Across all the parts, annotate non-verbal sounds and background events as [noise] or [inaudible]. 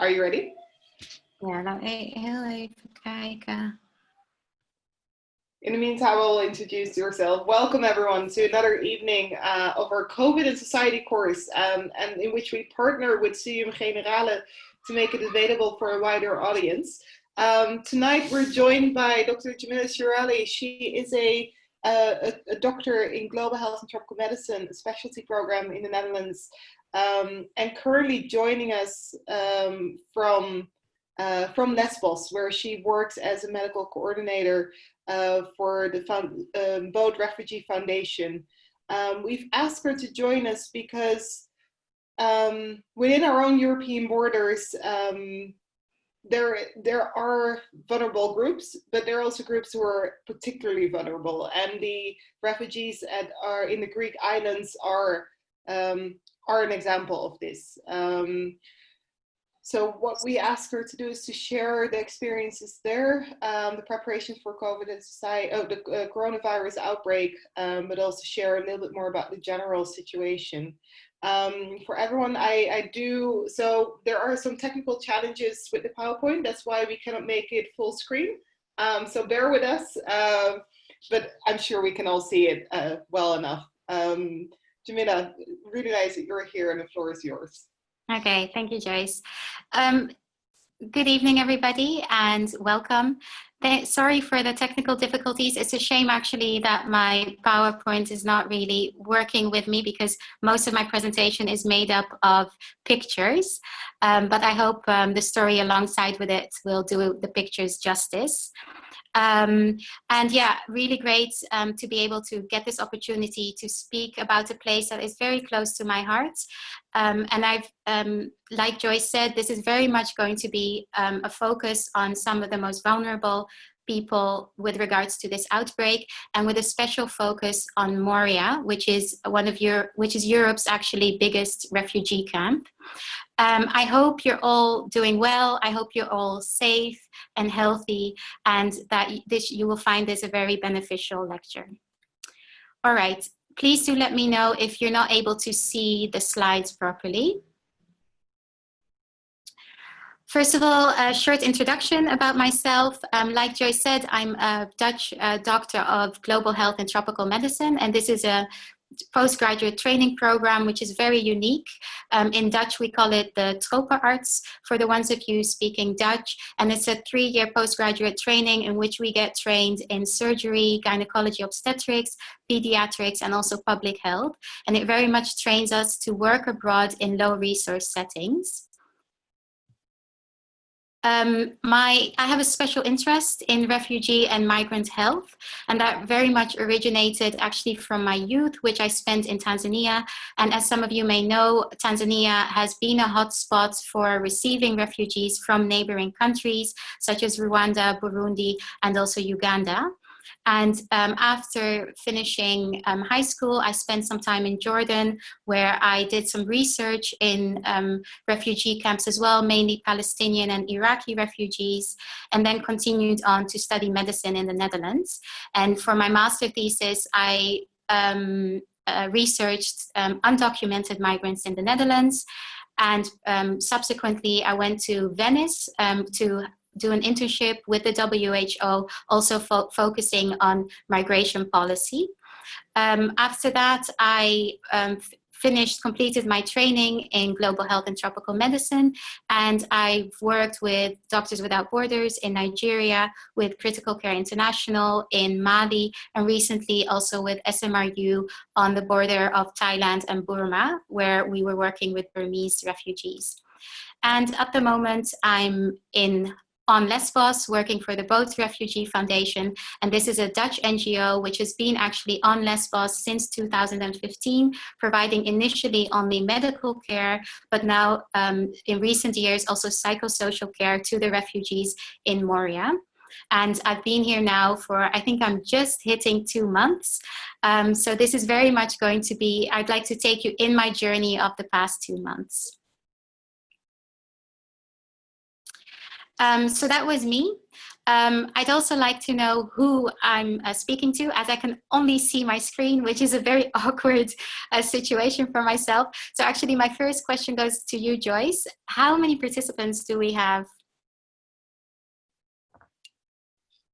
Are you ready? Ja, nou heel even kijken. In the meantime, we'll introduce yourself. Welcome everyone to another evening uh, of our COVID and Society course, um, and in which we partner with Studium Generale to make it available for a wider audience. Um, tonight we're joined by Dr. Jamila Shirali. She is a, a, a, doctor in global health and tropical medicine, a specialty program in the Netherlands, um, and currently joining us um, from uh, from Lesbos, where she works as a medical coordinator uh, for the found, um, Boat Refugee Foundation. Um, we've asked her to join us because um, within our own European borders, um, there, there are vulnerable groups, but there are also groups who are particularly vulnerable. And the refugees at, are in the Greek islands are, um, are an example of this. Um, so what we ask her to do is to share the experiences there, um, the preparation for COVID and society, oh, the uh, coronavirus outbreak, um, but also share a little bit more about the general situation. Um, for everyone, I, I do, so there are some technical challenges with the PowerPoint. That's why we cannot make it full screen. Um, so bear with us, uh, but I'm sure we can all see it uh, well enough. Um, Jamila, really nice that you're here and the floor is yours. Okay, thank you, Joyce. Um, good evening, everybody, and welcome. Sorry for the technical difficulties. It's a shame actually that my PowerPoint is not really working with me because most of my presentation is made up of pictures. Um, but I hope um, the story alongside with it will do the pictures justice. Um, and yeah, really great um, to be able to get this opportunity to speak about a place that is very close to my heart. Um, and I've, um, like Joyce said, this is very much going to be um, a focus on some of the most vulnerable people with regards to this outbreak and with a special focus on Moria, which is one of your, which is Europe's actually biggest refugee camp. Um, I hope you're all doing well. I hope you're all safe and healthy and that this, you will find this a very beneficial lecture. All right, please do let me know if you're not able to see the slides properly. First of all, a short introduction about myself. Um, like Joyce said, I'm a Dutch uh, doctor of global health and tropical medicine, and this is a postgraduate training program, which is very unique. Um, in Dutch, we call it the Tropenarts for the ones of you speaking Dutch. And it's a three-year postgraduate training in which we get trained in surgery, gynecology, obstetrics, pediatrics, and also public health. And it very much trains us to work abroad in low resource settings. Um, my, I have a special interest in refugee and migrant health, and that very much originated actually from my youth, which I spent in Tanzania. And as some of you may know, Tanzania has been a hotspot for receiving refugees from neighboring countries, such as Rwanda, Burundi, and also Uganda. And um, after finishing um, high school, I spent some time in Jordan where I did some research in um, refugee camps as well, mainly Palestinian and Iraqi refugees, and then continued on to study medicine in the Netherlands. And for my master thesis, I um, uh, researched um, undocumented migrants in the Netherlands. And um, subsequently, I went to Venice to do an internship with the WHO, also fo focusing on migration policy. Um, after that, I um, finished, completed my training in global health and tropical medicine, and I've worked with Doctors Without Borders in Nigeria, with Critical Care International in Mali, and recently also with SMRU on the border of Thailand and Burma, where we were working with Burmese refugees. And at the moment, I'm in on Lesbos working for the Boat Refugee Foundation. And this is a Dutch NGO which has been actually on Lesbos since 2015, providing initially only medical care, but now um, in recent years also psychosocial care to the refugees in Moria. And I've been here now for, I think I'm just hitting two months. Um, so this is very much going to be, I'd like to take you in my journey of the past two months. Um, so that was me. Um, I'd also like to know who I'm uh, speaking to as I can only see my screen, which is a very [laughs] awkward uh, situation for myself. So actually my first question goes to you, Joyce. How many participants do we have?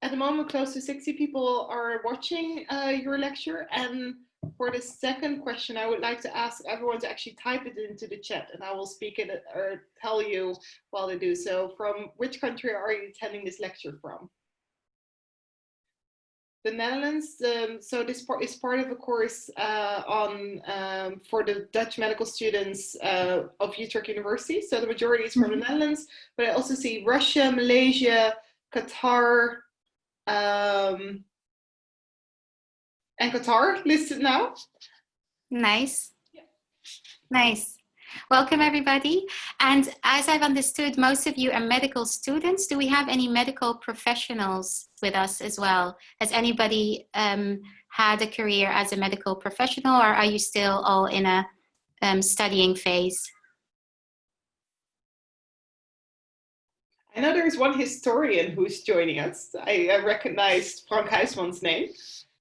At the moment, close to 60 people are watching uh, your lecture and for the second question, I would like to ask everyone to actually type it into the chat and I will speak it or tell you while they do so. From which country are you attending this lecture from? The Netherlands, um, so this part is part of a course uh, on um, for the Dutch medical students uh, of Utrecht University. So the majority is from mm -hmm. the mm-hmm. Netherlands, but I also see Russia, Malaysia, Qatar, um, and Qatar listed now. Nice. Yeah. Nice. Welcome everybody. And as I've understood, most of you are medical students. Do we have any medical professionals with us as well? Has anybody um, had a career as a medical professional or are you still all in a um, studying phase? I know there's one historian who's joining us. I, I recognized Frank Huisman's name.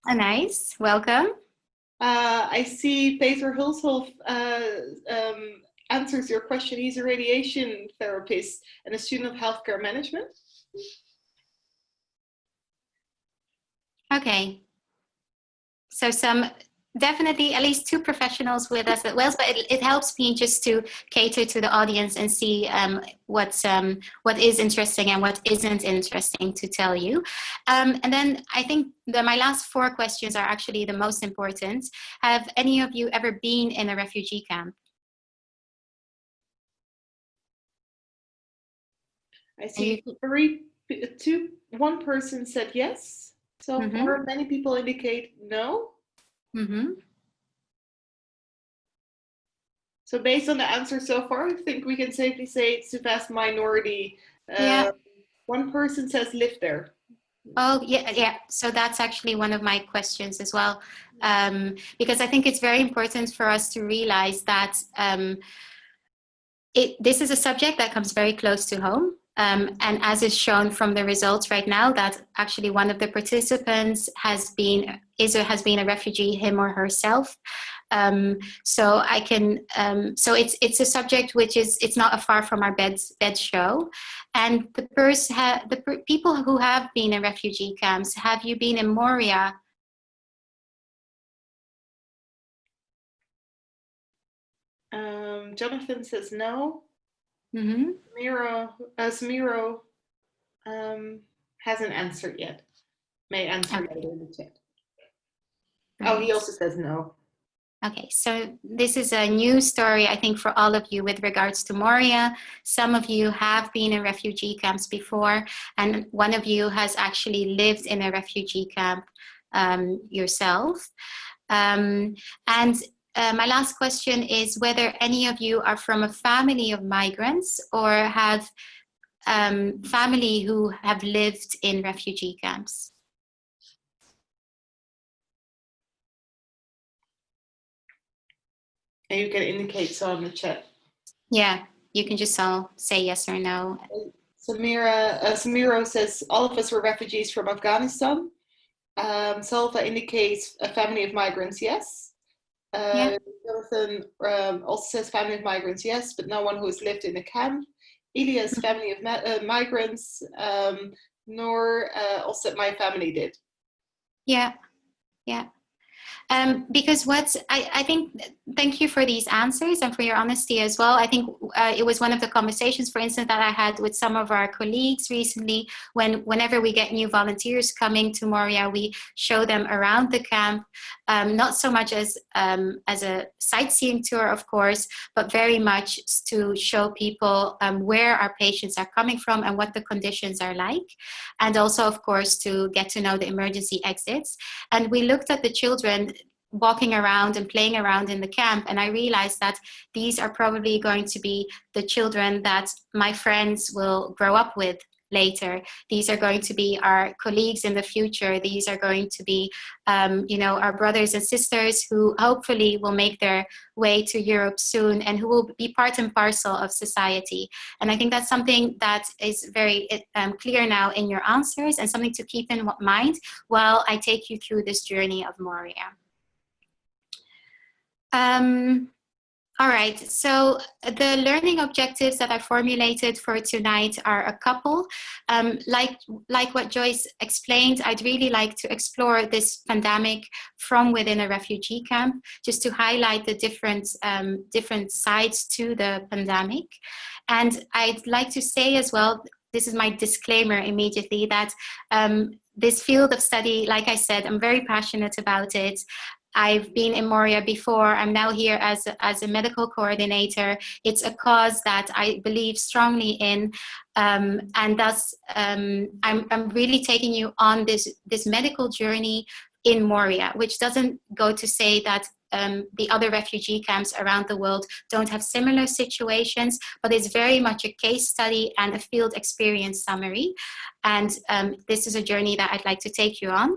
Nice. Welcome. Uh, I see Peter Hulshoff uh, um, answers your question. He's a radiation therapist and a student of healthcare management. Okay. So some definitely at least two professionals with us at Wales, but it, it helps me just to cater to the audience and see um, what's, um, what is interesting and what isn't interesting to tell you. Um, and then I think the, my last four questions are actually the most important. Have any of you ever been in a refugee camp? I see three, two, one person said yes. So mm -hmm. many people indicate no. Mm -hmm. So based on the answer so far, I think we can safely say it's the vast minority. Uh, yeah. One person says live there. Oh, yeah, yeah. So that's actually one of my questions as well. Um, because I think it's very important for us to realize that um, it, this is a subject that comes very close to home. Um, and as is shown from the results right now, that actually one of the participants has been is or has been a refugee, him or herself. Um, so I can, um, so it's it's a subject which is it's not a far from our beds bed show, and the person the per people who have been in refugee camps. Have you been in Moria? Um, Jonathan says no. Mm-hmm. Miro, uh, Samiro um, hasn't answered yet. May answer okay. later in the chat. Oh, he also says no. Okay, so this is a new story, I think, for all of you with regards to Moria. Some of you have been in refugee camps before, and one of you has actually lived in a refugee camp um, yourself. Um, and uh, my last question is whether any of you are from a family of migrants or have um, family who have lived in refugee camps. You can indicate so in the chat. Yeah, you can just all say yes or no. Samira, uh, Samiro says, all of us were refugees from Afghanistan. Um, Salva indicates a family of migrants, yes. Uh, yeah. Jonathan um, also says family of migrants, yes, but no one who has lived in a camp. Elias, mm-hmm. family of uh, migrants, um, nor uh, also my family did. Yeah, yeah. Um, because what I, I think, thank you for these answers and for your honesty as well. I think uh, it was one of the conversations, for instance, that I had with some of our colleagues recently, when whenever we get new volunteers coming to Moria, we show them around the camp, um, not so much as, um, as a sightseeing tour, of course, but very much to show people um, where our patients are coming from and what the conditions are like. And also, of course, to get to know the emergency exits. And we looked at the children walking around and playing around in the camp and I realized that these are probably going to be the children that my friends will grow up with later. These are going to be our colleagues in the future. These are going to be, um, you know, our brothers and sisters who hopefully will make their way to Europe soon and who will be part and parcel of society. And I think that's something that is very um, clear now in your answers and something to keep in mind while I take you through this journey of Moria. Um, all right, so the learning objectives that I formulated for tonight are a couple. Um, like, like what Joyce explained, I'd really like to explore this pandemic from within a refugee camp, just to highlight the different, um, different sides to the pandemic. And I'd like to say as well, this is my disclaimer immediately, that um, this field of study, like I said, I'm very passionate about it. I've been in Moria before. I'm now here as a, as a medical coordinator. It's a cause that I believe strongly in. Um, and thus, um, I'm, I'm really taking you on this, this medical journey in Moria, which doesn't go to say that um, the other refugee camps around the world don't have similar situations, but it's very much a case study and a field experience summary. And um, this is a journey that I'd like to take you on.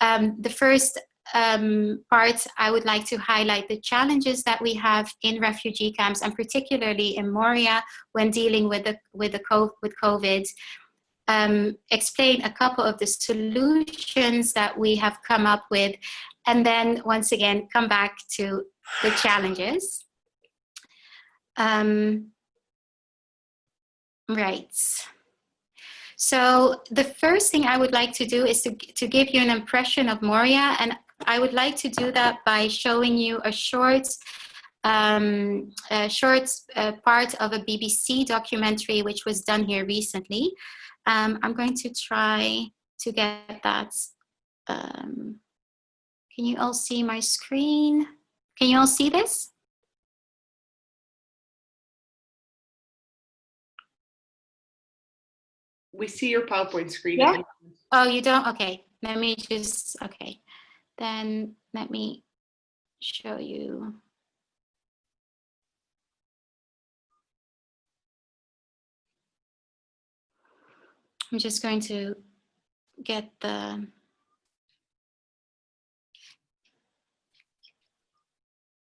Um, the first um, part, I would like to highlight the challenges that we have in refugee camps and particularly in Moria when dealing with the with the COVID, with COVID. Um, explain a couple of the solutions that we have come up with, and then once again come back to the challenges. Um, right. So the first thing I would like to do is to, to give you an impression of Moria and I would like to do that by showing you a short um, a short uh, part of a BBC documentary which was done here recently. Um, I'm going to try to get that. Um, can you all see my screen? Can you all see this? We see your PowerPoint screen. Yeah? Oh, you don't? Okay. Let me just, okay. Then let me show you. I'm just going to get the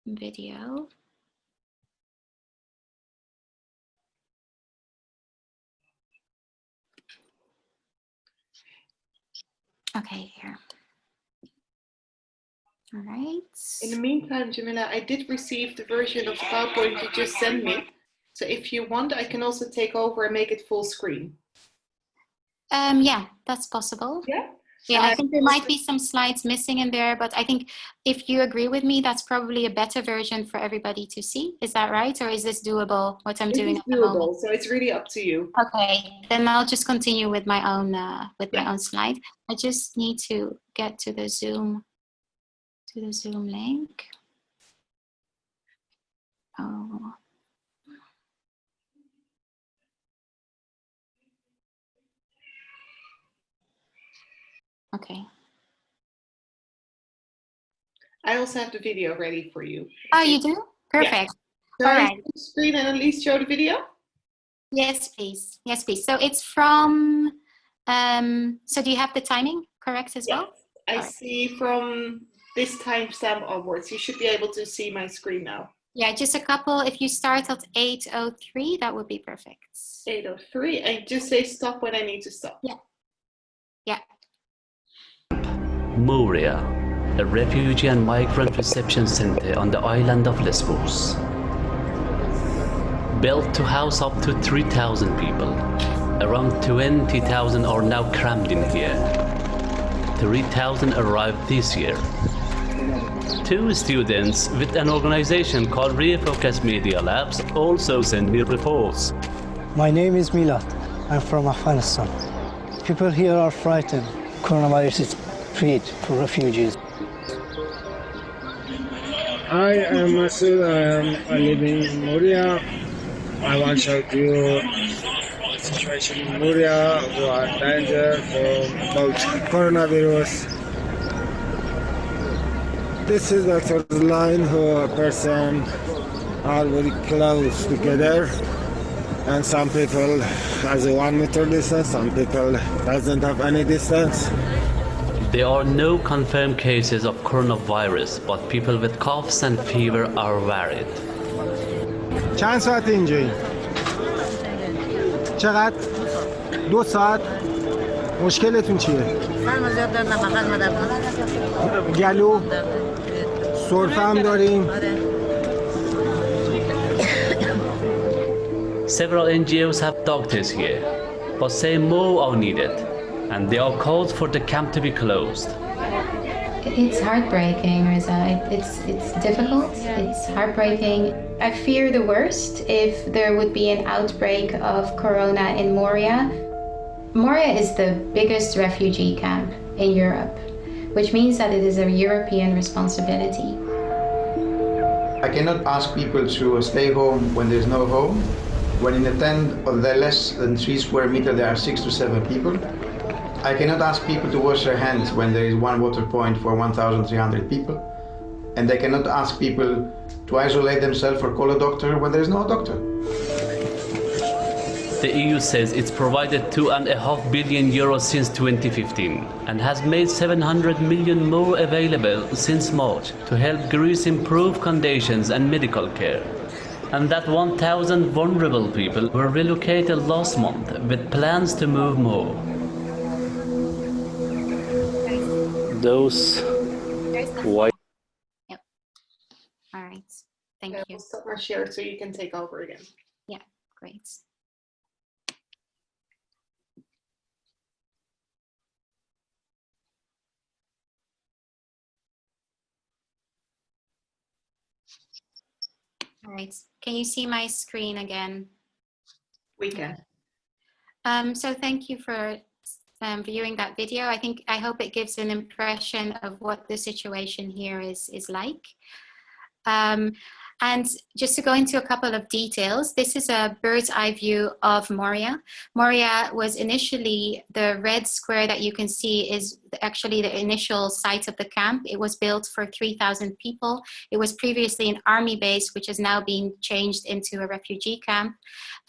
video. Okay, here. All right. In the meantime, Jamila, I did receive the version of the PowerPoint you just sent me. So if you want, I can also take over and make it full screen. Um, yeah, that's possible. Yeah. Yeah, I think there might be some slides missing in there, but I think if you agree with me, that's probably a better version for everybody to see. Is that right? Or is this doable, what I'm it doing at the doable? So it's really up to you. Okay, then I'll just continue with my own, uh, with yeah. my own slide. I just need to get to the Zoom to the Zoom link. Oh. Okay. I also have the video ready for you. Oh, you do? Perfect. Yeah. All right. Screen and at least show the video. Yes, please. Yes, please. So it's from. Um, so do you have the timing correct as well? I see from this timestamp onwards. You should be able to see my screen now. Yeah, just a couple. If you start at 8.03, that would be perfect. 8.03, and just say stop when I need to stop. Yeah. Yeah. Moria, a refugee and migrant reception center on the island of Lesbos. Built to house up to 3,000 people. Around 20,000 are now crammed in here. 3,000 arrived this year two students with an organization called Refocus Media Labs also send me reports. My name is Milad. I'm from Afghanistan. People here are frightened. Coronavirus is treat for refugees. I am Masood. I am living in Moria. I want to show you the situation in Moria. We are danger from both coronavirus this is the line who a person are very close together and some people has a one meter distance, some people doesn't have any distance. There are no confirmed cases of coronavirus, but people with coughs and fever are varied. چند ساعت اینجایی؟ چقدر؟ دو ساعت؟ مشکلتون چیه؟ سرما زیاد دارم فقط مدد گلو؟ سرفه هم داریم؟ Several NGOs have doctors here, but say more are needed, and they are called for the camp to be closed. It's heartbreaking, Riza. It, it's it's difficult. It's heartbreaking. I fear the worst if there would be an outbreak of corona in Moria. Moria is the biggest refugee camp in Europe, which means that it is a European responsibility. I cannot ask people to stay home when there's no home. When in a tent or there less than three square meter there are six to seven people. I cannot ask people to wash their hands when there is one water point for 1,300 people. And I cannot ask people to isolate themselves or call a doctor when there is no doctor. The EU says it's provided two and a half billion euros since 2015 and has made 700 million more available since March to help Greece improve conditions and medical care. And that 1,000 vulnerable people were relocated last month with plans to move more. Those white All right. Thank Yeah, you. we'll stop our share so you can take over again. Yeah, great. All right. Can you see my screen again? We can. Um, so thank you for um, viewing that video. I think I hope it gives an impression of what the situation here is is like. Um, and just to go into a couple of details, this is a bird's eye view of Moria. Moria was initially the red square that you can see is actually the initial site of the camp. It was built for 3,000 people. It was previously an army base, which has now been changed into a refugee camp.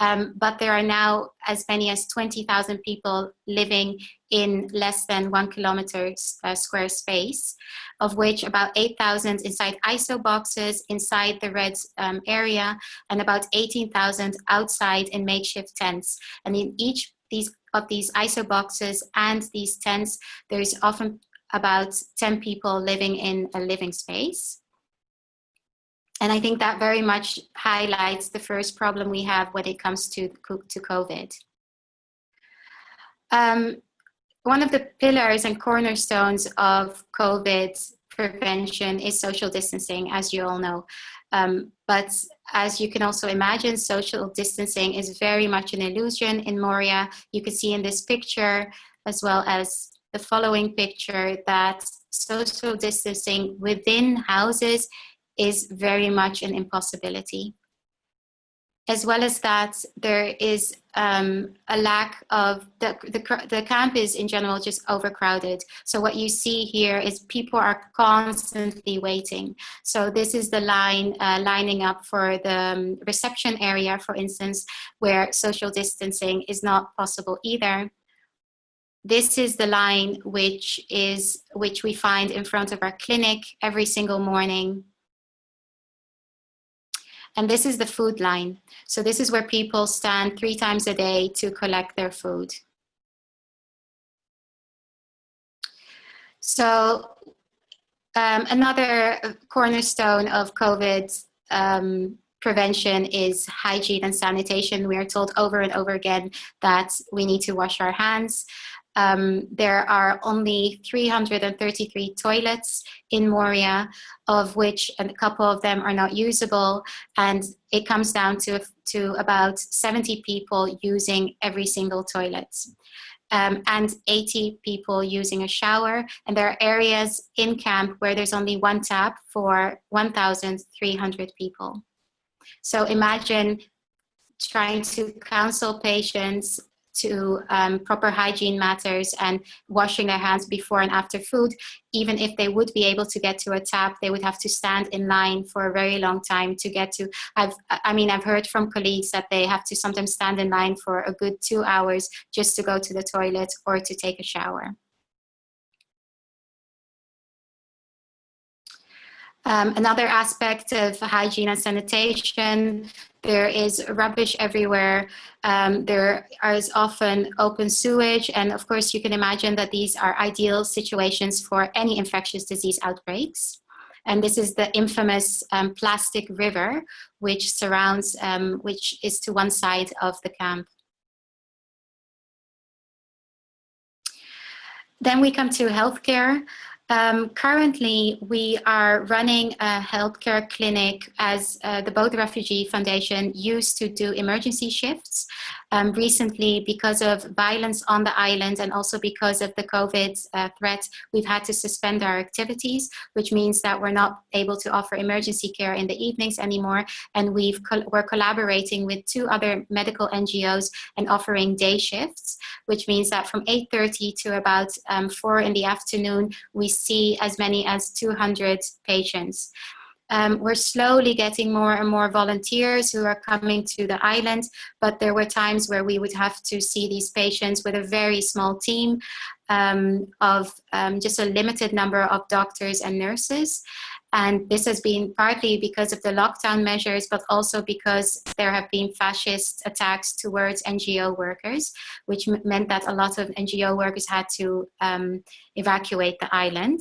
Um, but there are now as many as 20,000 people living in less than one kilometer uh, square space, of which about 8,000 inside ISO boxes inside the red um, area and about 18,000 outside in makeshift tents. And in each these of these ISO boxes and these tents, there is often about 10 people living in a living space. And I think that very much highlights the first problem we have when it comes to, to COVID. Um, one of the pillars and cornerstones of COVID prevention is social distancing, as you all know. Um, but as you can also imagine, social distancing is very much an illusion in Moria. You can see in this picture, as well as the following picture, that social distancing within houses is very much an impossibility. As well as that, there is um, a lack of, the, the, the camp is in general just overcrowded. So what you see here is people are constantly waiting. So this is the line uh, lining up for the um, reception area, for instance, where social distancing is not possible either. This is the line which is which we find in front of our clinic every single morning and this is the food line. So this is where people stand three times a day to collect their food. So um, another cornerstone of COVID um, prevention is hygiene and sanitation. We are told over and over again that we need to wash our hands. Um, there are only 333 toilets in Moria, of which a couple of them are not usable. And it comes down to, to about 70 people using every single toilet. Um, and 80 people using a shower. And there are areas in camp where there's only one tap for 1,300 people. So imagine trying to counsel patients to um, proper hygiene matters and washing their hands before and after food, even if they would be able to get to a tap, they would have to stand in line for a very long time to get to. I've, I mean, I've heard from colleagues that they have to sometimes stand in line for a good two hours just to go to the toilet or to take a shower. Um, another aspect of hygiene and sanitation, there is rubbish everywhere. Um, there is often open sewage. And of course, you can imagine that these are ideal situations for any infectious disease outbreaks. And this is the infamous um, plastic river, which surrounds, um, which is to one side of the camp. Then we come to healthcare. Um, currently, we are running a healthcare clinic as uh, the Boat Refugee Foundation used to do emergency shifts. Um, recently, because of violence on the island and also because of the COVID uh, threat, we've had to suspend our activities, which means that we're not able to offer emergency care in the evenings anymore. And we've co we're collaborating with two other medical NGOs and offering day shifts, which means that from 8.30 to about um, 4 in the afternoon, we see as many as 200 patients. Um, we're slowly getting more and more volunteers who are coming to the island, but there were times where we would have to see these patients with a very small team um, of um, just a limited number of doctors and nurses. And this has been partly because of the lockdown measures, but also because there have been fascist attacks towards NGO workers, which meant that a lot of NGO workers had to um, evacuate the island.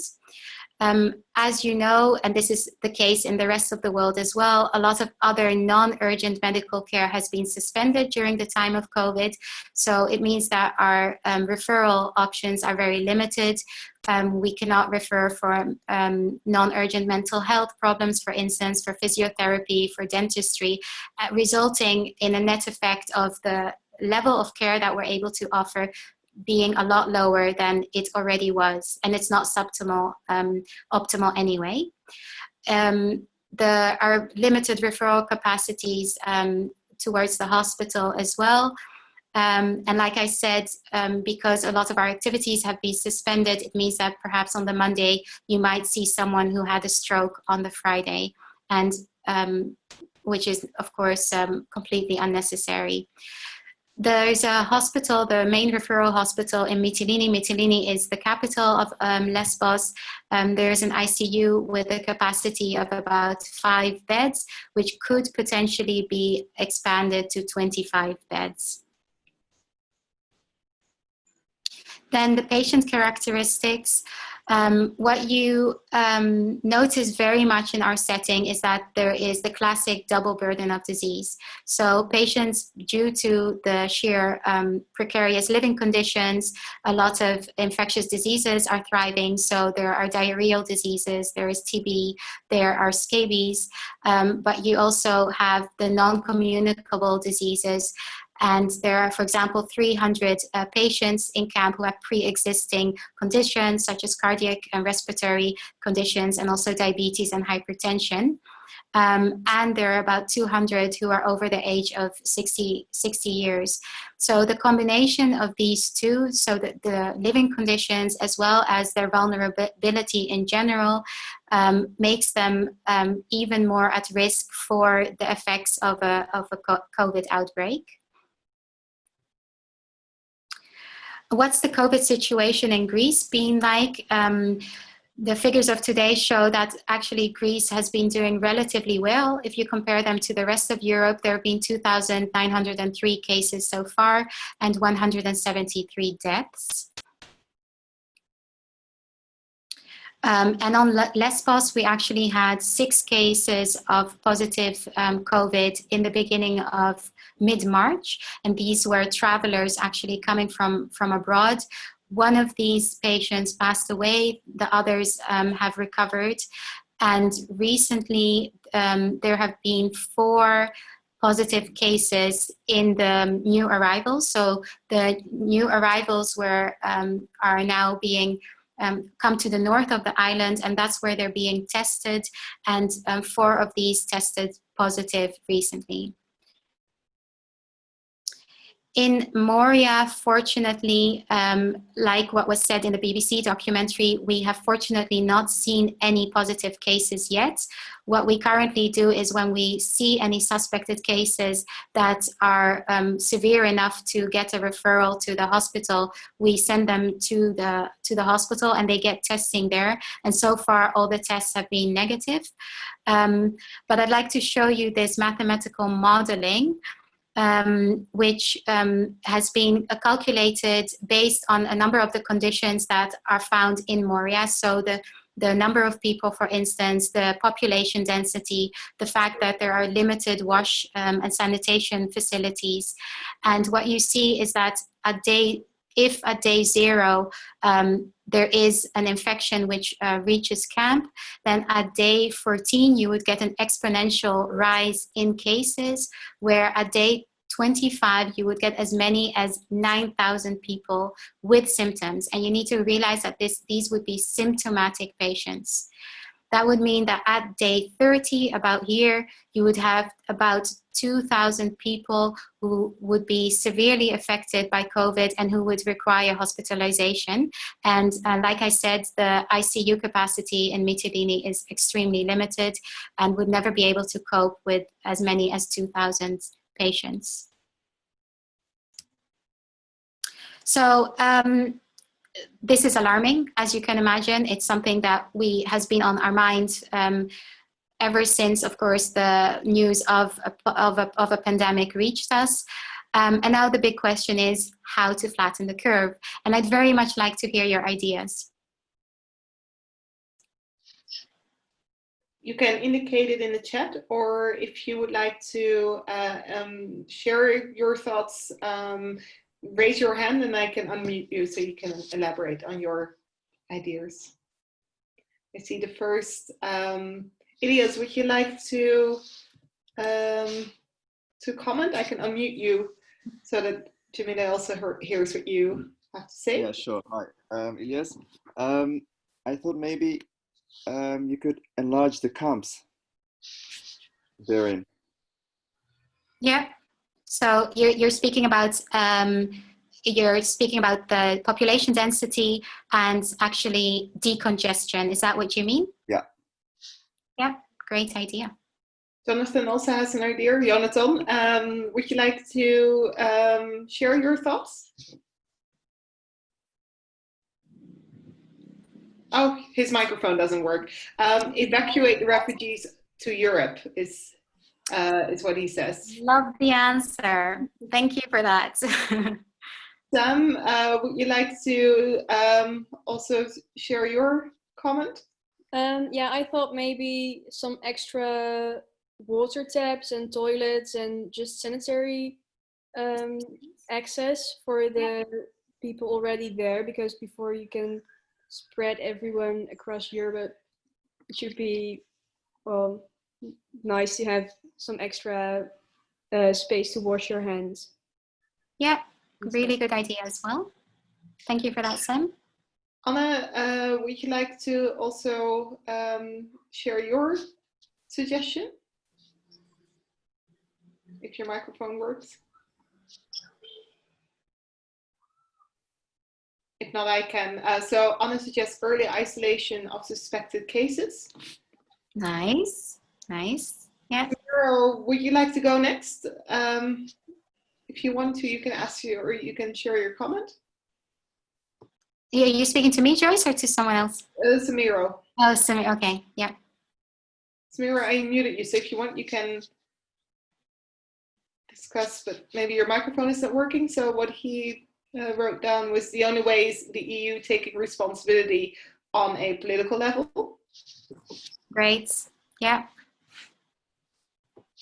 Um, as you know, and this is the case in the rest of the world as well, a lot of other non-urgent medical care has been suspended during the time of COVID. So it means that our um, referral options are very limited. Um, we cannot refer for um, non-urgent mental health problems, for instance, for physiotherapy, for dentistry, uh, resulting in a net effect of the level of care that we're able to offer being a lot lower than it already was, and it's not suboptimal, um, optimal anyway. Um, the, our limited referral capacities um, towards the hospital as well. Um, and like I said, um, because a lot of our activities have been suspended, it means that perhaps on the Monday, you might see someone who had a stroke on the Friday, and um, which is, of course, completely unnecessary. There's a hospital, the main referral hospital in Mytilene. Mytilene is the capital of um, Lesbos. Um, there's an ICU with a capacity of about five beds, which could potentially be expanded to 25 beds. Then the patient characteristics. Um, what you um, notice very much in our setting is that there is the classic double burden of disease. So patients, due to the sheer um, precarious living conditions, a lot of infectious diseases are thriving. So there are diarrheal diseases, there is TB, there are scabies, um, but you also have the non-communicable diseases and there are, for example, 300 uh, patients in camp who have pre-existing conditions such as cardiac and respiratory conditions and also diabetes and hypertension. Um, and there are about 200 who are over the age of 60, 60 years. So the combination of these two, so that the living conditions as well as their vulnerability in general, um, makes them um, even more at risk for the effects of a, of a COVID outbreak. What's the COVID situation in Greece been like? Um, the figures of today show that actually Greece has been doing relatively well. If you compare them to the rest of Europe, there have been 2,903 cases so far and 173 deaths. Um, and on Lesbos, we actually had six cases of positive um, COVID in the beginning of mid-March. And these were travelers actually coming from, from abroad. One of these patients passed away, the others um, have recovered. And recently, um, there have been four positive cases in the new arrivals. So the new arrivals were, um, are now being um, come to the north of the island and that's where they're being tested and um, four of these tested positive recently. In Moria, fortunately, um, like what was said in the BBC documentary, we have fortunately not seen any positive cases yet. What we currently do is when we see any suspected cases that are um, severe enough to get a referral to the hospital, we send them to the, to the hospital and they get testing there. And so far, all the tests have been negative. Um, but I'd like to show you this mathematical modeling um, which um, has been calculated based on a number of the conditions that are found in Moria. So the, the number of people, for instance, the population density, the fact that there are limited wash um, and sanitation facilities. And what you see is that at day, if at day zero, um, there is an infection which uh, reaches camp, then at day 14, you would get an exponential rise in cases, where at day 25, you would get as many as 9,000 people with symptoms. And you need to realize that this, these would be symptomatic patients. That would mean that at day 30, about here, you would have about 2,000 people who would be severely affected by COVID and who would require hospitalization. And uh, like I said, the ICU capacity in Mytilene is extremely limited and would never be able to cope with as many as 2,000 patients. So um, this is alarming, as you can imagine. It's something that we has been on our mind um, ever since, of course, the news of a, of a, of a pandemic reached us. Um, and now the big question is how to flatten the curve. And I'd very much like to hear your ideas. You can indicate it in the chat, or if you would like to uh, um, share your thoughts um, raise your hand and I can unmute you so you can elaborate on your ideas. I see the first. Um, Ilias, would you like to um, to comment? I can unmute you so that Jamila also heard, hears what you have to say. Yeah, sure. Hi, um, Ilias. Um, I thought maybe um, you could enlarge the camps they're in. Yeah, so you're, you're speaking about um, you're speaking about the population density and actually decongestion. Is that what you mean? Yeah. Yeah, great idea. Jonathan also has an idea. Jonathan, um, would you like to um, share your thoughts? Oh, his microphone doesn't work. Um, evacuate the refugees to Europe is uh, is what he says. Love the answer. Thank you for that. [laughs] Sam, uh, would you like to um, also share your comment? Um, yeah, I thought maybe some extra water taps and toilets and just sanitary um, access for the people already there because before you can spread everyone across Europe, it should be well nice to have some extra uh, space to wash your hands. Yeah, really good idea as well. Thank you for that, Sam. Anna, uh, would you like to also um, share your suggestion? If your microphone works. If not, I can. Uh, so Anna suggests early isolation of suspected cases. Nice, nice. Yeah. Carol, would you like to go next? Um, if you want to, you can ask you or you can share your comment. Yeah, you speaking to me, Joyce, or to someone else? Uh, Samiro. Oh, Samiro. Okay, yeah. Samira, I muted you, so if you want, you can discuss, but maybe your microphone isn't working. So what he uh, wrote down was the only ways the EU taking responsibility on a political level. Great. Yeah.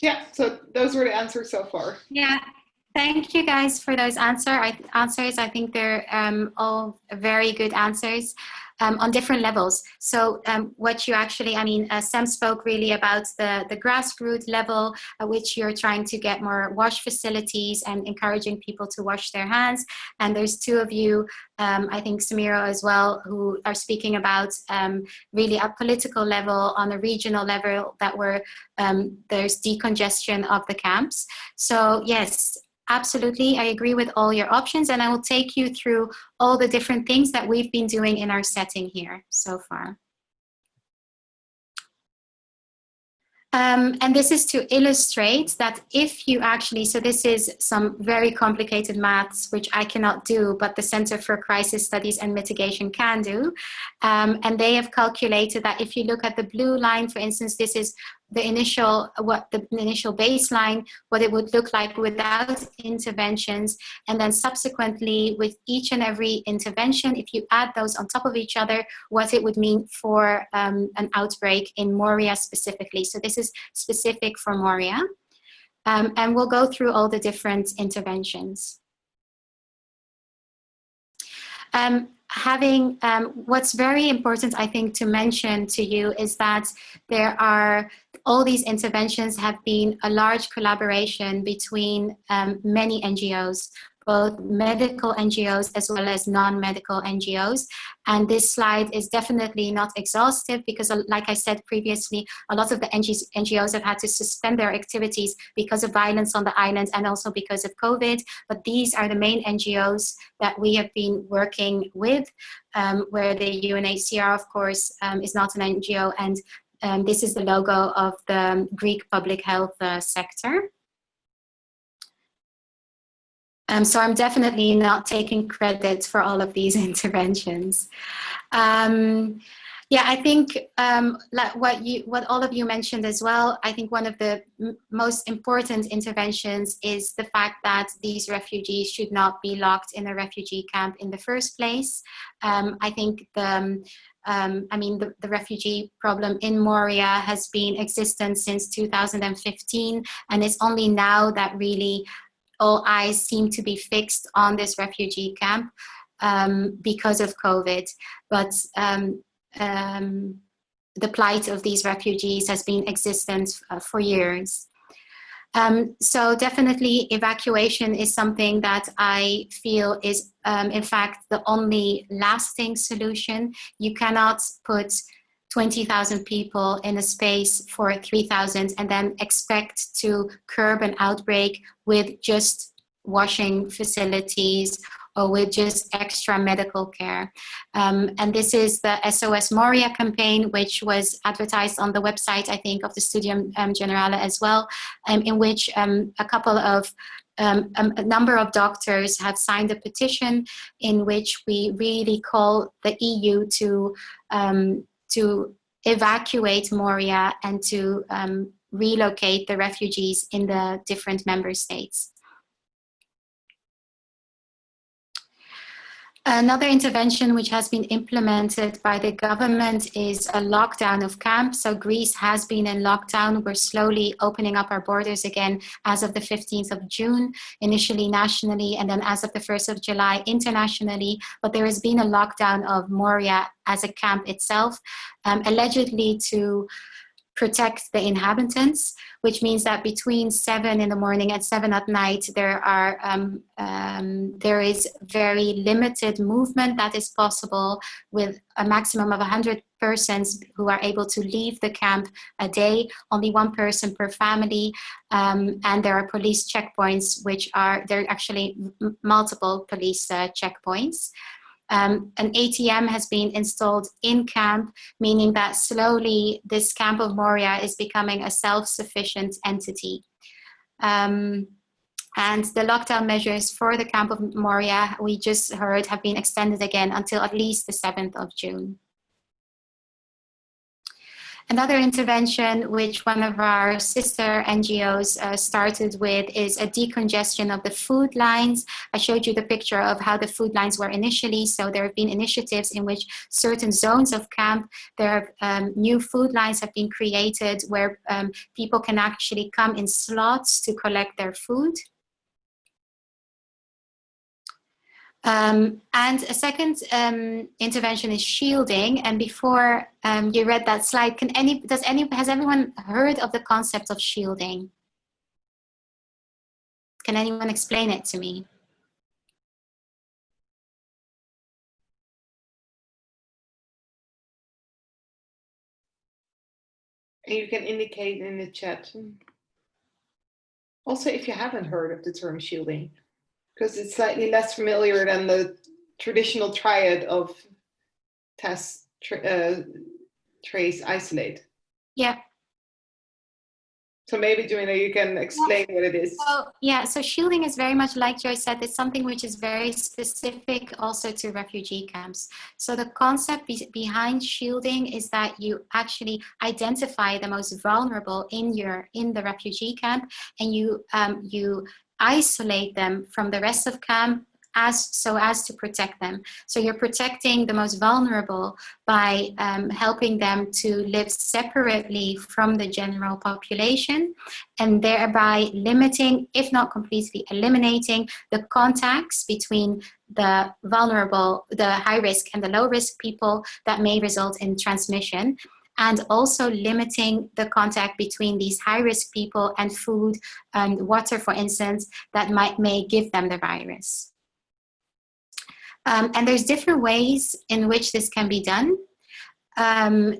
Yeah, so those were the answers so far. Yeah, thank you guys for those answer, I, answers. I think they're um, all very good answers um, on different levels. So um, what you actually, I mean, uh, Sam spoke really about the, the grassroots level at which you're trying to get more wash facilities and encouraging people to wash their hands. And there's two of you, um, I think Samira as well, who are speaking about um, really at political level, on a regional level, that where um, there's decongestion of the camps. So yes, absolutely. I agree with all your options and I will take you through all the different things that we've been doing in our setting here so far. Um, and this is to illustrate that if you actually, so this is some very complicated maths, which I cannot do, but the Center for Crisis Studies and Mitigation can do. Um, and they have calculated that if you look at the blue line, for instance, this is the initial what the initial baseline what it would look like without interventions and then subsequently with each and every intervention if you add those on top of each other what it would mean for um, an outbreak in moria specifically. So this is specific for moria. Um, and we'll go through all the different interventions. Um, having um, what's very important I think to mention to you is that there are all these interventions have been a large collaboration between um, many NGOs both medical NGOs as well as non-medical NGOs. And this slide is definitely not exhaustive because uh, like I said previously, a lot of the NGOs have had to suspend their activities because of violence on the island and also because of COVID. But these are the main NGOs that we have been working with, um, where the UNHCR, of course, um, is not an NGO. And um, this is the logo of the Greek public health uh, sector. Um, so I'm definitely not taking credit for all of these [laughs] interventions. Um, yeah, I think um, like what you, what all of you mentioned as well. I think one of the most important interventions is the fact that these refugees should not be locked in a refugee camp in the first place. Um, I think the um, I mean, the, the, refugee problem in Moria has been existent since 2015, and it's only now that really all eyes seem to be fixed on this refugee camp um, because of COVID. But um, um, the plight of these refugees has been existent uh, for years. Um, so definitely evacuation is something that I feel is um, in fact the only lasting solution. You cannot put 20,000 people in a space for 3,000 and then expect to curb an outbreak with just washing facilities or with just extra medical care. Um, and this is the SOS Moria campaign, which was advertised on the website, I think, of the Studium um, Generale as well, um, in which um, a couple of um, a, number of doctors have signed a petition in which we really call the EU to um, to evacuate Moria and to um, relocate the refugees in the different member states. Another intervention which has been implemented by the government is a lockdown of camps. So Greece has been in lockdown. We're slowly opening up our borders again as of the 15th of June, initially nationally, and then as of the 1st of July internationally. But there has been a lockdown of Moria as a camp itself, um, allegedly to protect the inhabitants, which means that between seven in the morning and seven at night, there are um, um, there is very limited movement that is possible with a maximum of 100 persons who are able to leave the camp a day, only one person per family, um, and there are police checkpoints, which are, there are actually multiple police uh, checkpoints. Um, an ATM has been installed in camp, meaning that slowly this camp of Moria is becoming a self-sufficient entity. Um, and the lockdown measures for the camp of Moria, we just heard, have been extended again until at least the 7th of June. Another intervention which one of our sister NGOs uh, started with is a decongestion of the food lines. I showed you the picture of how the food lines were initially. So there have been initiatives in which certain zones of camp, there are um, new food lines have been created where um, people can actually come in slots to collect their food. Um, and a second um, intervention is shielding. And before um, you read that slide, can any does any has everyone heard of the concept of shielding? Can anyone explain it to me? You can indicate in the chat. Also, if you haven't heard of the term shielding, because it's slightly less familiar than the traditional triad of test, tra uh, trace, isolate. Yeah, so maybe Joanna, you can explain what it is. So, yeah, so shielding is very much like Joyce said, it's something which is very specific also to refugee camps. So the concept be behind shielding is that you actually identify the most vulnerable in your in the refugee camp and you um, you isolate them from the rest of camp as so as to protect them. So you're protecting the most vulnerable by um, helping them to live separately from the general population and thereby limiting, if not completely eliminating, the contacts between the vulnerable, the high risk and the low risk people that may result in transmission and also limiting the contact between these high-risk people and food and water, for instance, that might may give them the virus. Um, and there's different ways in which this can be done. Um,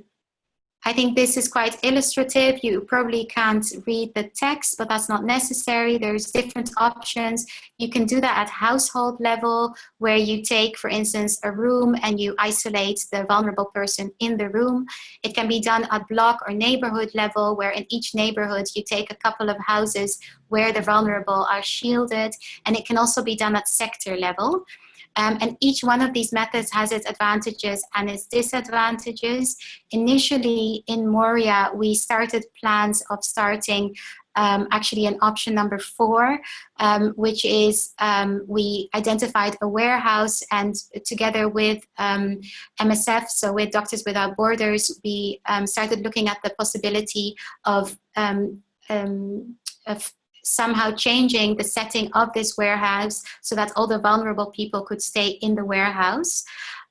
I think this is quite illustrative. You probably can't read the text, but that's not necessary. There's different options. You can do that at household level, where you take, for instance, a room and you isolate the vulnerable person in the room. It can be done at block or neighborhood level, where in each neighborhood you take a couple of houses where the vulnerable are shielded. And it can also be done at sector level. Um, and each one of these methods has its advantages and its disadvantages. Initially in Moria, we started plans of starting um, actually an option number four, um, which is um, we identified a warehouse and together with MSF, um, so with Doctors Without Borders, we um, started looking at the possibility of, of somehow changing the setting of this warehouse so that all the vulnerable people could stay in the warehouse.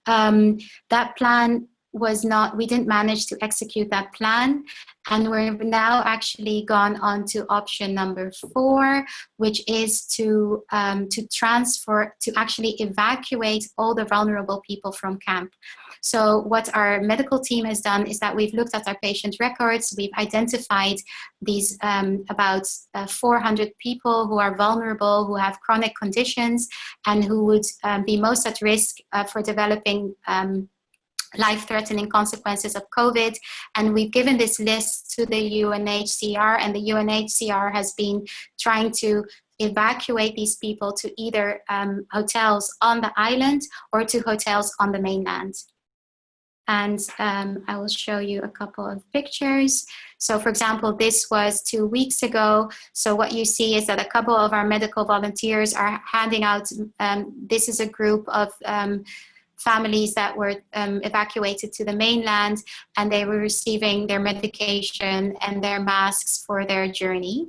Um, that plan was not, we didn't manage to execute that plan. And we're now actually gone on to option number four, which is to, um, to transfer, to actually evacuate all the vulnerable people from camp. So what our medical team has done is that we've looked at our patient records, we've identified these um, about uh, 400 people who are vulnerable, who have chronic conditions, and who would um, be most at risk uh, for developing um, life-threatening consequences of COVID. And we've given this list to the UNHCR and the UNHCR has been trying to evacuate these people to either um, hotels on the island or to hotels on the mainland. And um, I will show you a couple of pictures. So for example, this was two weeks ago. So what you see is that a couple of our medical volunteers are handing out, um, this is a group of um, families that were um, evacuated to the mainland and they were receiving their medication and their masks for their journey.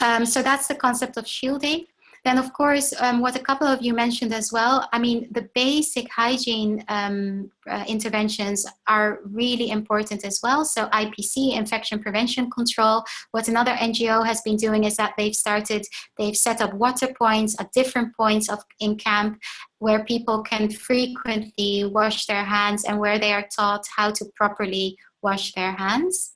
Um, so that's the concept of shielding. Then, of course, um, what a couple of you mentioned as well, I mean, the basic hygiene um, uh, interventions are really important as well. So IPC, infection prevention control, what another NGO has been doing is that they've started, they've set up water points at different points of in camp where people can frequently wash their hands and where they are taught how to properly wash their hands.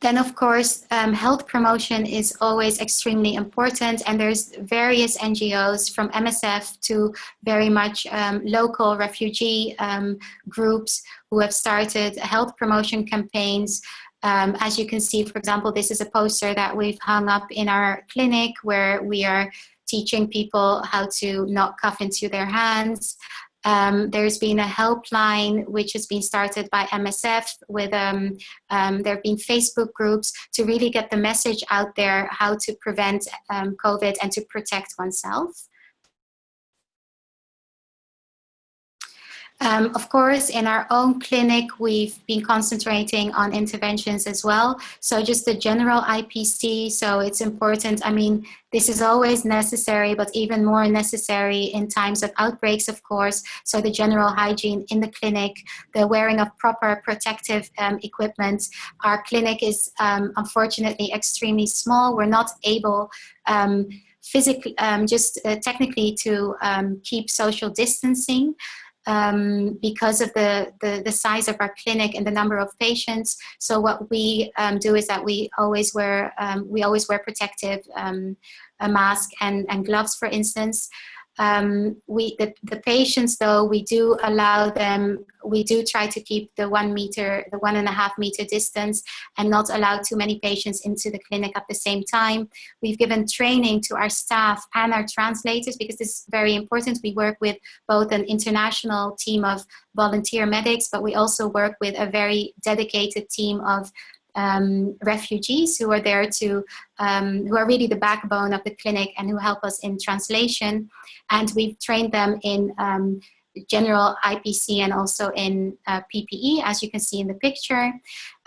Then of course, um, health promotion is always extremely important and there's various NGOs from MSF to very much um, local refugee um, groups who have started health promotion campaigns. Um, as you can see, for example, this is a poster that we've hung up in our clinic where we are teaching people how to not cough into their hands, um, there's been a helpline which has been started by MSF with, um, um, there have been Facebook groups to really get the message out there how to prevent um, COVID and to protect oneself. Um, of course, in our own clinic, we've been concentrating on interventions as well. So just the general IPC, so it's important. I mean, this is always necessary, but even more necessary in times of outbreaks, of course. So the general hygiene in the clinic, the wearing of proper protective um, equipment. Our clinic is um, unfortunately extremely small. We're not able um, physically, um, just uh, technically to um, keep social distancing. Um, because of the, the, the, size of our clinic and the number of patients. So what we um, do is that we always wear, um, we always wear protective, um, a mask and, and gloves, for instance. Um, we the, the patients though we do allow them we do try to keep the one meter the one and a half meter distance and not allow too many patients into the clinic at the same time. We've given training to our staff and our translators because this is very important. We work with both an international team of volunteer medics but we also work with a very dedicated team of um, refugees who are there to, um, who are really the backbone of the clinic and who help us in translation. And we've trained them in um, general IPC and also in uh, PPE, as you can see in the picture.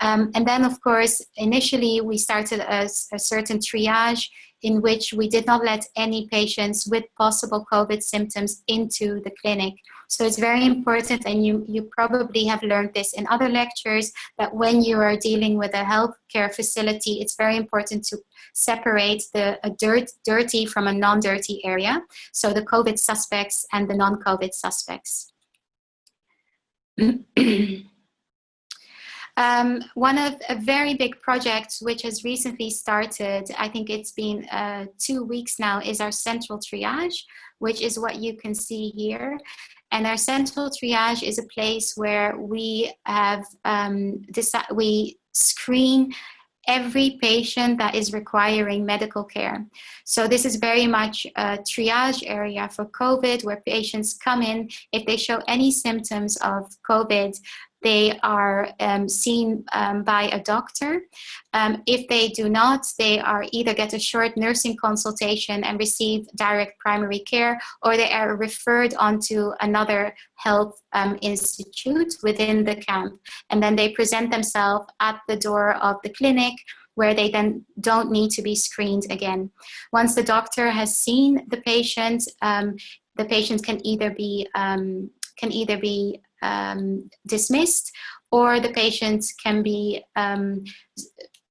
Um, and then, of course, initially we started a, a certain triage in which we did not let any patients with possible COVID symptoms into the clinic. So it's very important, and you, you probably have learned this in other lectures, that when you are dealing with a healthcare facility, it's very important to separate the dirt, dirty from a non-dirty area. So the COVID suspects and the non-COVID suspects. [clears throat] Um, one of a very big project which has recently started, I think it's been uh, two weeks now, is our central triage, which is what you can see here. And our central triage is a place where we have um, we screen every patient that is requiring medical care. So this is very much a triage area for COVID where patients come in. If they show any symptoms of COVID, they are um, seen um, by a doctor. Um, if they do not, they are either get a short nursing consultation and receive direct primary care, or they are referred onto another health um, institute within the camp. And then they present themselves at the door of the clinic where they then don't need to be screened again. Once the doctor has seen the patient, um, the patient can either be um, can either be um, dismissed or the patient can be um,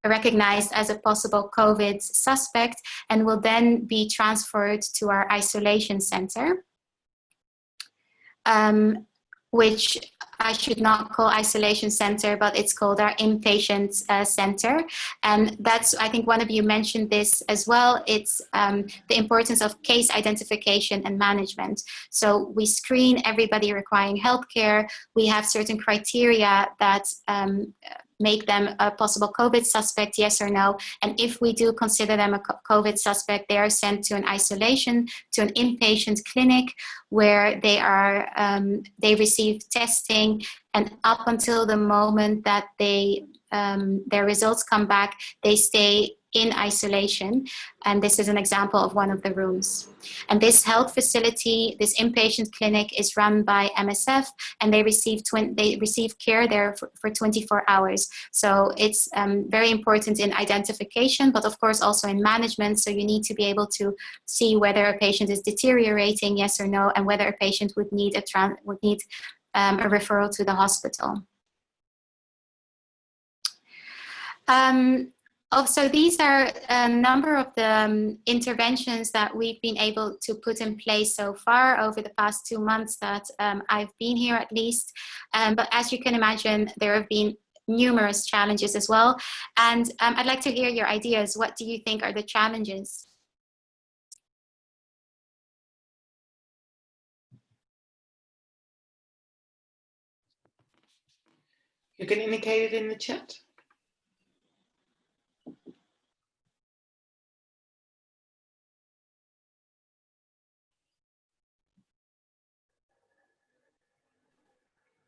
recognized as a possible COVID suspect and will then be transferred to our isolation center. Um, which I should not call isolation center, but it's called our inpatient uh, center. And that's, I think one of you mentioned this as well. It's um, the importance of case identification and management. So we screen everybody requiring healthcare. We have certain criteria that um, make them a possible COVID suspect, yes or no. And if we do consider them a COVID suspect, they are sent to an isolation, to an inpatient clinic where they are, um, they receive testing and up until the moment that they, um, their results come back, they stay in isolation. And this is an example of one of the rooms. And this health facility, this inpatient clinic is run by MSF and they receive, they receive care there for, for 24 hours. So it's um, very important in identification, but of course also in management. So you need to be able to see whether a patient is deteriorating, yes or no, and whether a patient would need a, would need, um, a referral to the hospital. Um, Oh, so these are a number of the um, interventions that we've been able to put in place so far over the past two months that um, I've been here at least. Um, but as you can imagine, there have been numerous challenges as well. And um, I'd like to hear your ideas. What do you think are the challenges? You can indicate it in the chat.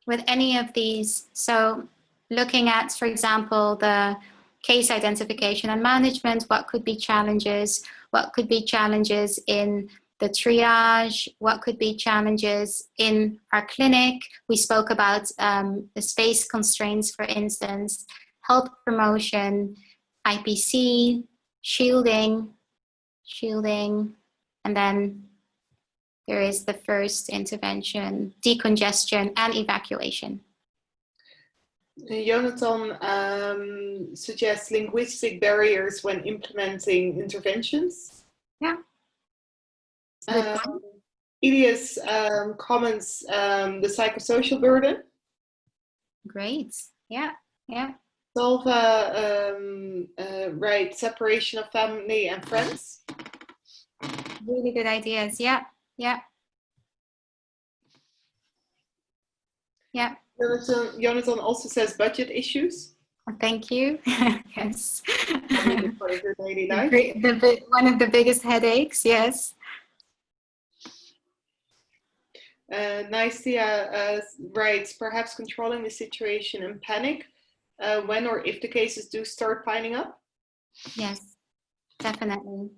With any of these. So looking at, for example, the case identification and management, what could be challenges, what could be challenges in the triage, what could be challenges in our clinic. We spoke about um, the space constraints, for instance, health promotion, IPC, shielding, shielding, and then there is the first intervention, decongestion and evacuation. Jonathan um, suggests linguistic barriers when implementing interventions. Yeah. Um, Elias um, comments um, the psychosocial burden. Great. Yeah. Yeah. Salva, um, uh, right, separation of family and friends. Really good ideas. Yeah. Yeah. Yeah. Jonathan, Jonathan also says budget issues. Thank you. [laughs] yes. Part of your daily life. The, the, one of the biggest headaches. Yes. Uh, Nicia uh, writes, perhaps controlling the situation and panic uh, when or if the cases do start piling up? Yes, definitely.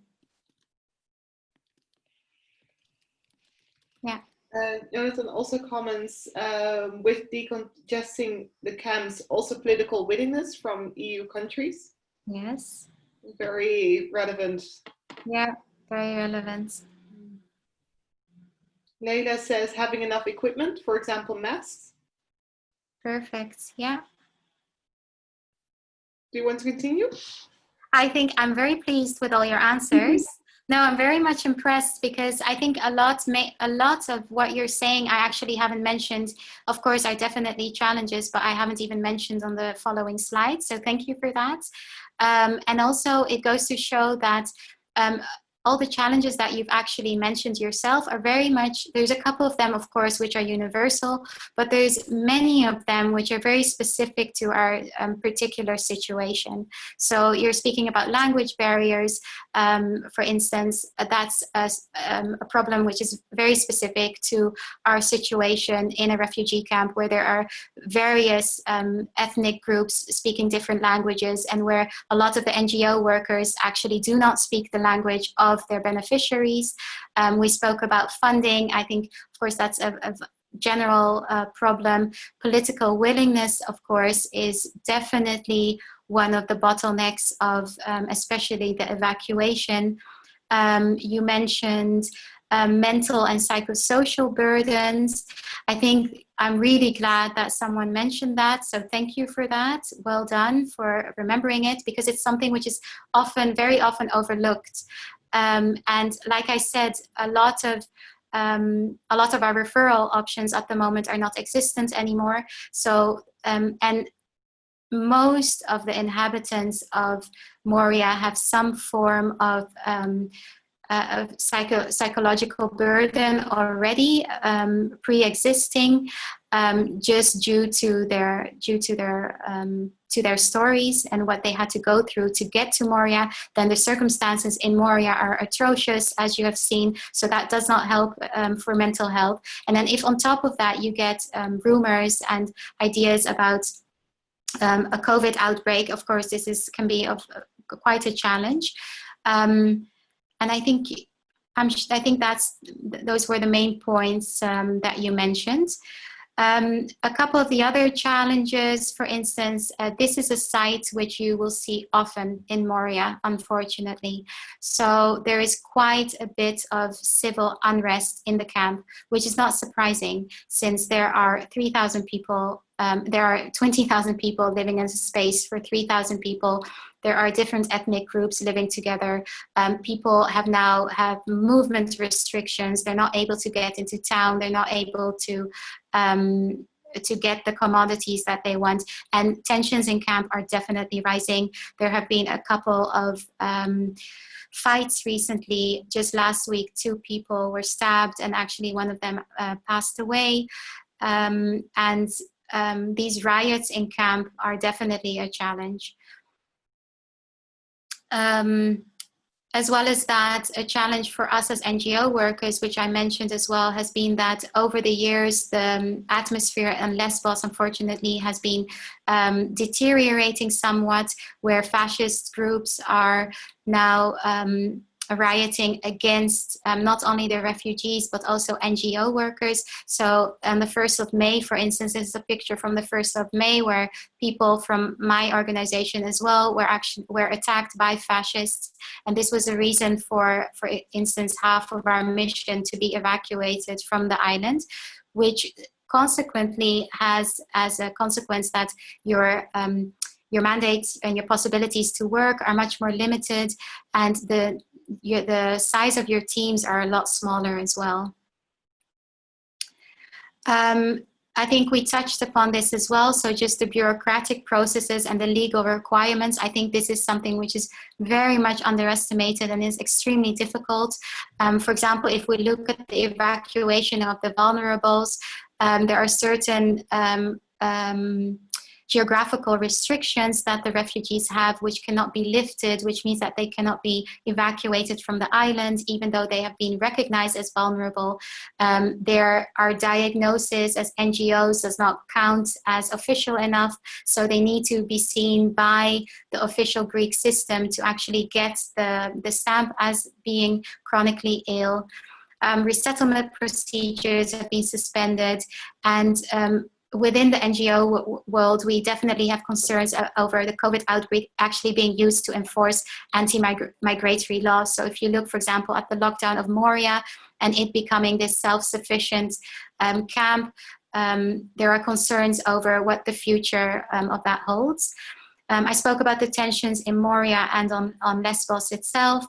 Yeah. Uh, Jonathan also comments um, with decongesting the camps, also political willingness from EU countries. Yes. Very relevant. Yeah, very relevant. Leila says having enough equipment, for example, masks. Perfect. Yeah. Do you want to continue? I think I'm very pleased with all your answers. [laughs] No, I'm very much impressed because I think a lot, a lot of what you're saying I actually haven't mentioned. Of course, are definitely challenges, but I haven't even mentioned on the following slide. So thank you for that. Um, and also, it goes to show that um, all the challenges that you've actually mentioned yourself are very much, there's a couple of them, of course, which are universal, but there's many of them which are very specific to our um, particular situation. So you're speaking about language barriers, um, for instance, that's a, um, a, problem which is very specific to our situation in a refugee camp where there are various um, ethnic groups speaking different languages and where a lot of the NGO workers actually do not speak the language of of their beneficiaries. Um, we spoke about funding. I think, of course, that's a, a general uh, problem. Political willingness, of course, is definitely one of the bottlenecks of um, especially the evacuation. Um, you mentioned um, mental and psychosocial burdens. I think I'm really glad that someone mentioned that. So thank you for that. Well done for remembering it because it's something which is often, very often overlooked. Um, and like I said, a lot of um, a lot of our referral options at the moment are not existent anymore. So, um, and most of the inhabitants of Moria have some form of um, uh, psycho psychological burden already um, pre-existing um, just due to their due to their um, to their stories and what they had to go through to get to Moria then the circumstances in Moria are atrocious as you have seen. So that does not help um, for mental health. And then if on top of that you get um, rumors and ideas about um, a COVID outbreak of course this is can be of uh, quite a challenge. And I think I'm, I think that's those were the main points um, that you mentioned. Um, a couple of the other challenges, for instance, uh, this is a site which you will see often in Moria, unfortunately. So there is quite a bit of civil unrest in the camp, which is not surprising since there are 3,000 people um, there are 20,000 people living in a space for 3,000 people. There are different ethnic groups living together. Um, people have now have movement restrictions. They're not able to get into town. They're not able to um, to get the commodities that they want. And tensions in camp are definitely rising. There have been a couple of um, fights recently. Just last week, two people were stabbed and actually one of them uh, passed away. Um, and um, these riots in camp are definitely a challenge. Um, as well as that, a challenge for us as NGO workers, which I mentioned as well, has been that over the years, the um, atmosphere in Lesbos, unfortunately, has been um, deteriorating somewhat, where fascist groups are now um, rioting against um, not only the refugees but also NGO workers. So on the 1st of May, for instance, this is a picture from the 1st of May where people from my organization as well were actually were attacked by fascists. And this was a reason for, for instance, half of our mission to be evacuated from the island, which consequently has as a consequence that your um, your mandates and your possibilities to work are much more limited and the your, the size of your teams are a lot smaller as well. Um, I think we touched upon this as well. So just the bureaucratic processes and the legal requirements, I think this is something which is very much underestimated and is extremely difficult. Um, for example, if we look at the evacuation of the vulnerables, um, there are certain um, um geographical restrictions that the refugees have which cannot be lifted, which means that they cannot be evacuated from the island even though they have been recognized as vulnerable. Um, there are diagnoses as NGOs does not count as official enough, so they need to be seen by the official Greek system to actually get the, the stamp as being chronically ill. Um, resettlement procedures have been suspended and um, within the NGO world, we definitely have concerns over the COVID outbreak actually being used to enforce anti-migratory laws. So if you look, for example, at the lockdown of Moria and it becoming this self-sufficient um, camp, um, there are concerns over what the future um, of that holds. Um, I spoke about the tensions in Moria and on, on Lesbos itself.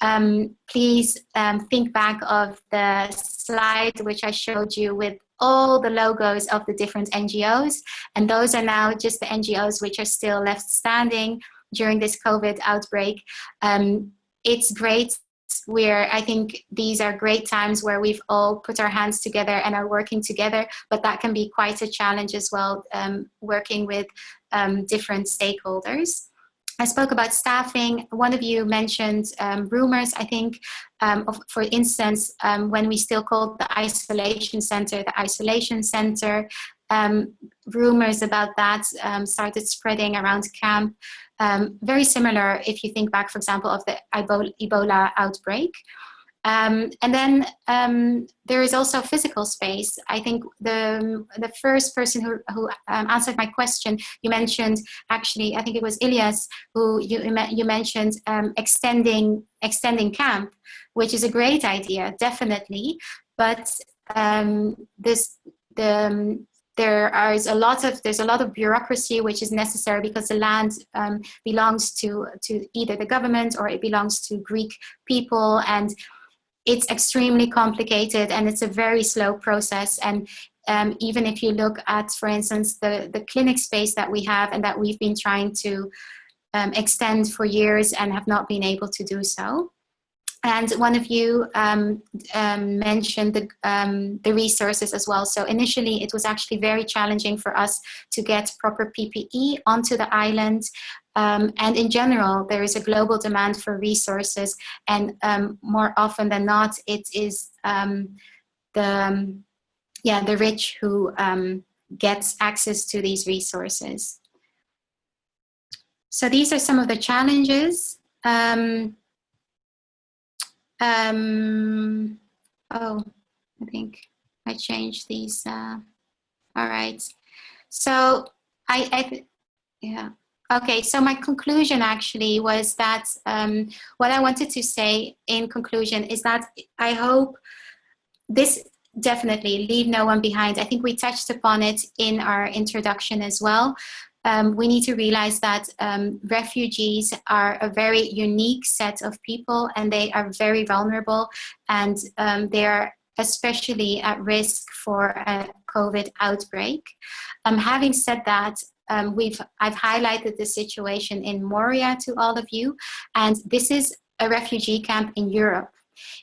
Um, please um, think back of the slide which I showed you with all the logos of the different NGOs. And those are now just the NGOs which are still left standing during this COVID outbreak. Um, it's great where I think these are great times where we've all put our hands together and are working together, but that can be quite a challenge as well, um, working with um, different stakeholders. I spoke about staffing. One of you mentioned um, rumors, I think, um, of, for instance, um, when we still called the isolation center, the isolation center, um, rumors about that um, started spreading around camp. Um, very similar if you think back, for example, of the Ebola outbreak. Um, and then um, there is also physical space. I think the, the first person who, who um, answered my question, you mentioned actually, I think it was Ilias, who you, you mentioned extending, extending camp, which is a great idea, definitely. But this, the, there is a lot of there's a lot of bureaucracy which is necessary because the land um, belongs to to either the government or it belongs to Greek people and it's extremely complicated and it's a very slow process. And um, even if you look at, for instance, the, the clinic space that we have and that we've been trying to um, extend for years and have not been able to do so. And one of you um, um, mentioned the, um, the resources as well. So initially it was actually very challenging for us to get proper PPE onto the island. Um, and in general, there is a global demand for resources and um, more often than not, it is um, the, yeah, the rich who gets access to these resources. So these are some of the challenges. Um, um, oh, I think I changed these. Uh, all right. So I, I yeah. Okay, so my conclusion actually was that um, what I wanted to say in conclusion is that I hope this definitely leave no one behind. I think we touched upon it in our introduction as well um, we need to realize that um, refugees are a very unique set of people and they are very vulnerable and um, they are especially at risk for a COVID outbreak. Um, having said that, um, we've I've highlighted the situation in Moria to all of you and this is a refugee camp in Europe.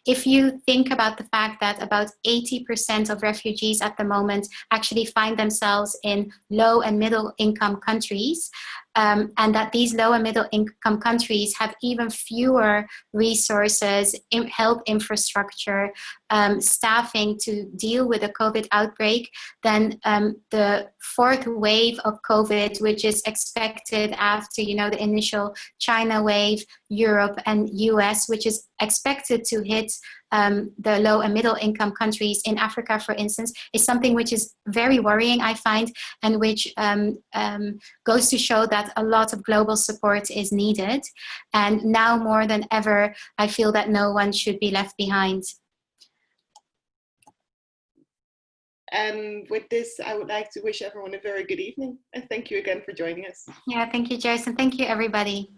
If you think about the fact that about 80% of refugees at the moment actually find themselves in low and middle income countries, um, and that these low and middle income countries have even fewer resources, in health infrastructure, um, staffing to deal with a COVID outbreak, than um, the fourth wave of COVID, which is expected after you know the initial China wave, Europe and US, which is expected to hit um, the low and middle income countries in Africa, for instance, is something which is very worrying, I find, and which um, um, goes to show that a lot of global support is needed. And now more than ever, I feel that no one should be left behind. And with this, I would like to wish everyone a very good evening. And thank you again for joining us. Yeah, thank you, Joyce, and thank you, everybody.